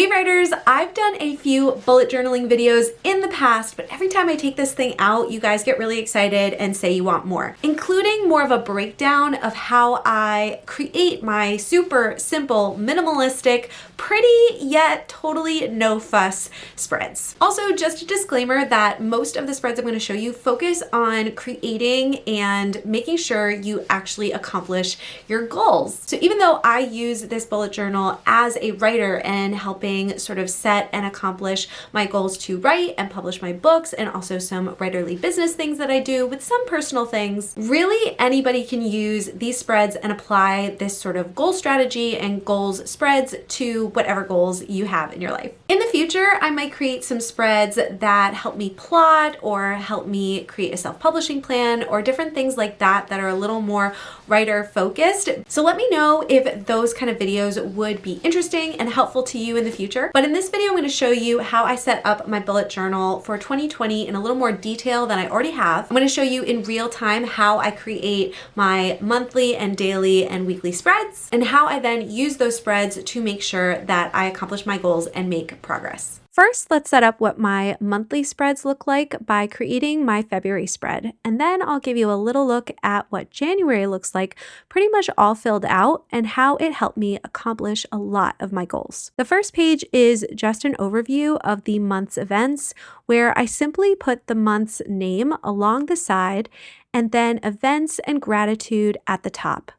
Hey writers, I've done a few bullet journaling videos in the past, but every time I take this thing out, you guys get really excited and say you want more, including more of a breakdown of how I create my super simple, minimalistic, pretty yet totally no fuss spreads. Also, just a disclaimer that most of the spreads I'm going to show you focus on creating and making sure you actually accomplish your goals. So even though I use this bullet journal as a writer and help helping sort of set and accomplish my goals to write and publish my books and also some writerly business things that I do with some personal things. Really anybody can use these spreads and apply this sort of goal strategy and goals spreads to whatever goals you have in your life. In the future, I might create some spreads that help me plot or help me create a self-publishing plan or different things like that that are a little more writer focused. So let me know if those kind of videos would be interesting and helpful to you in the the future. But in this video, I'm going to show you how I set up my bullet journal for 2020 in a little more detail than I already have. I'm going to show you in real time how I create my monthly and daily and weekly spreads and how I then use those spreads to make sure that I accomplish my goals and make progress. First, let's set up what my monthly spreads look like by creating my February spread. And then I'll give you a little look at what January looks like, pretty much all filled out, and how it helped me accomplish a lot of my goals. The first page is just an overview of the month's events, where I simply put the month's name along the side and then events and gratitude at the top.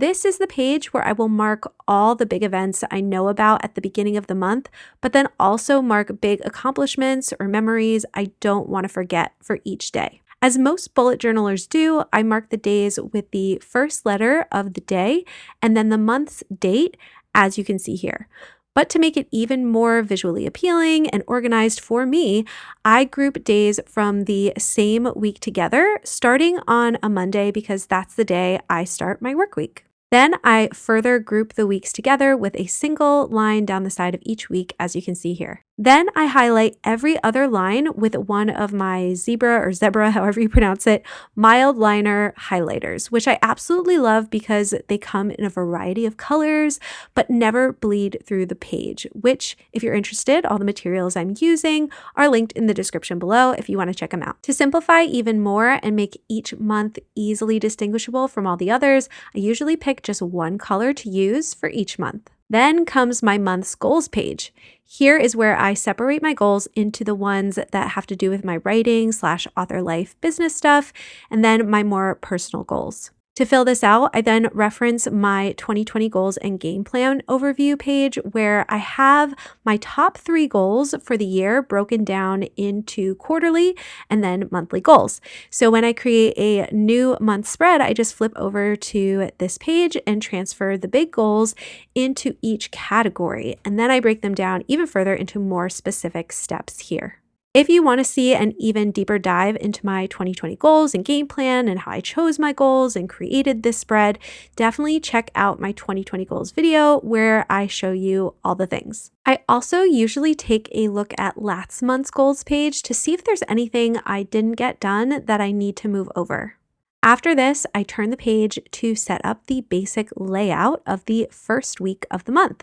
This is the page where I will mark all the big events I know about at the beginning of the month, but then also mark big accomplishments or memories I don't want to forget for each day. As most bullet journalers do, I mark the days with the first letter of the day and then the month's date, as you can see here. But to make it even more visually appealing and organized for me, I group days from the same week together, starting on a Monday because that's the day I start my work week. Then I further group the weeks together with a single line down the side of each week, as you can see here. Then I highlight every other line with one of my zebra or zebra, however you pronounce it, Mildliner highlighters, which I absolutely love because they come in a variety of colors, but never bleed through the page, which if you're interested, all the materials I'm using are linked in the description below if you want to check them out. To simplify even more and make each month easily distinguishable from all the others, I usually pick just one color to use for each month. Then comes my month's goals page. Here is where I separate my goals into the ones that have to do with my writing slash author life business stuff, and then my more personal goals. To fill this out, I then reference my 2020 goals and game plan overview page where I have my top three goals for the year broken down into quarterly and then monthly goals. So when I create a new month spread, I just flip over to this page and transfer the big goals into each category. And then I break them down even further into more specific steps here. If you want to see an even deeper dive into my 2020 goals and game plan and how I chose my goals and created this spread, definitely check out my 2020 goals video where I show you all the things. I also usually take a look at last month's goals page to see if there's anything I didn't get done that I need to move over. After this, I turn the page to set up the basic layout of the first week of the month.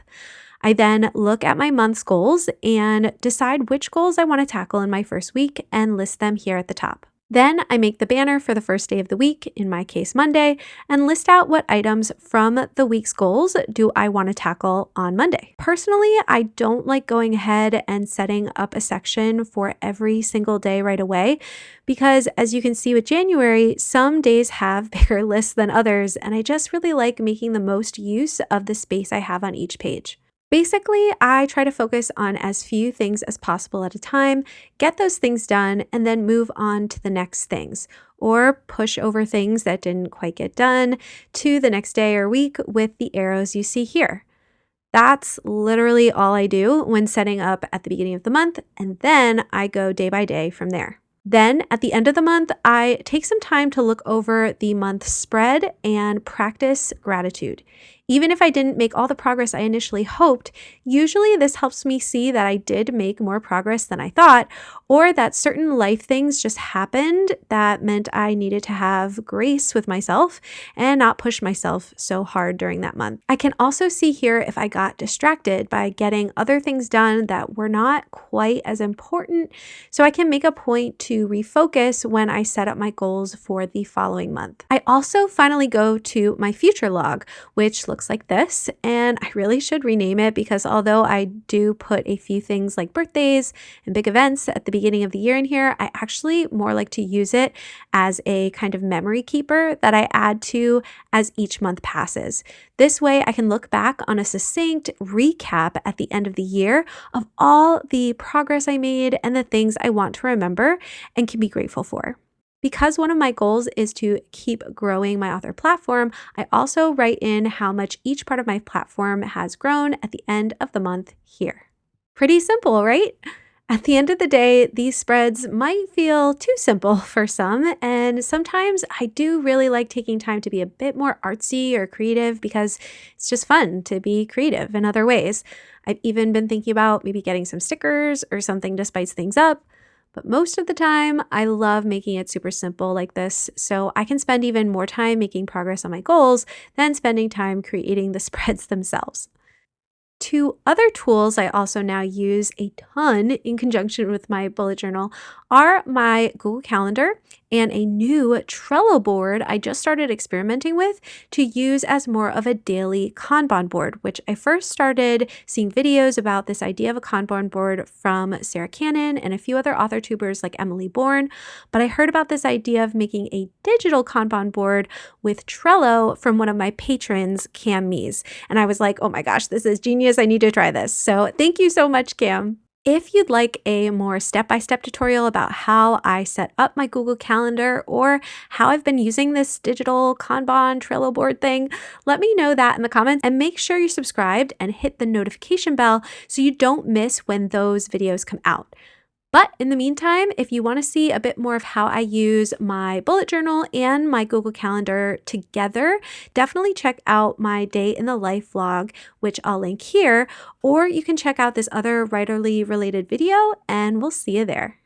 I then look at my month's goals and decide which goals I want to tackle in my first week and list them here at the top. Then I make the banner for the first day of the week, in my case Monday, and list out what items from the week's goals do I want to tackle on Monday. Personally, I don't like going ahead and setting up a section for every single day right away because as you can see with January, some days have bigger lists than others, and I just really like making the most use of the space I have on each page. Basically, I try to focus on as few things as possible at a time, get those things done, and then move on to the next things, or push over things that didn't quite get done to the next day or week with the arrows you see here. That's literally all I do when setting up at the beginning of the month, and then I go day by day from there. Then at the end of the month, I take some time to look over the month spread and practice gratitude. Even if I didn't make all the progress I initially hoped, usually this helps me see that I did make more progress than I thought, or that certain life things just happened that meant I needed to have grace with myself and not push myself so hard during that month. I can also see here if I got distracted by getting other things done that were not quite as important, so I can make a point to refocus when I set up my goals for the following month. I also finally go to my future log, which looks like this, and I really should rename it because although I do put a few things like birthdays and big events at the beginning of the year in here, I actually more like to use it as a kind of memory keeper that I add to as each month passes. This way I can look back on a succinct recap at the end of the year of all the progress I made and the things I want to remember and can be grateful for. Because one of my goals is to keep growing my author platform, I also write in how much each part of my platform has grown at the end of the month here. Pretty simple, right? At the end of the day, these spreads might feel too simple for some, and sometimes I do really like taking time to be a bit more artsy or creative because it's just fun to be creative in other ways. I've even been thinking about maybe getting some stickers or something to spice things up. But most of the time, I love making it super simple like this, so I can spend even more time making progress on my goals than spending time creating the spreads themselves. Two other tools I also now use a ton in conjunction with my bullet journal are my Google Calendar and a new Trello board I just started experimenting with to use as more of a daily Kanban board, which I first started seeing videos about this idea of a Kanban board from Sarah Cannon and a few other author tubers like Emily Bourne. But I heard about this idea of making a digital Kanban board with Trello from one of my patrons, Cam Mees. And I was like, oh my gosh, this is genius. I need to try this. So thank you so much, Cam. If you'd like a more step-by-step -step tutorial about how I set up my Google Calendar or how I've been using this digital Kanban Trello board thing, let me know that in the comments and make sure you're subscribed and hit the notification bell so you don't miss when those videos come out. But in the meantime, if you want to see a bit more of how I use my bullet journal and my Google Calendar together, definitely check out my day in the life vlog, which I'll link here, or you can check out this other writerly related video and we'll see you there.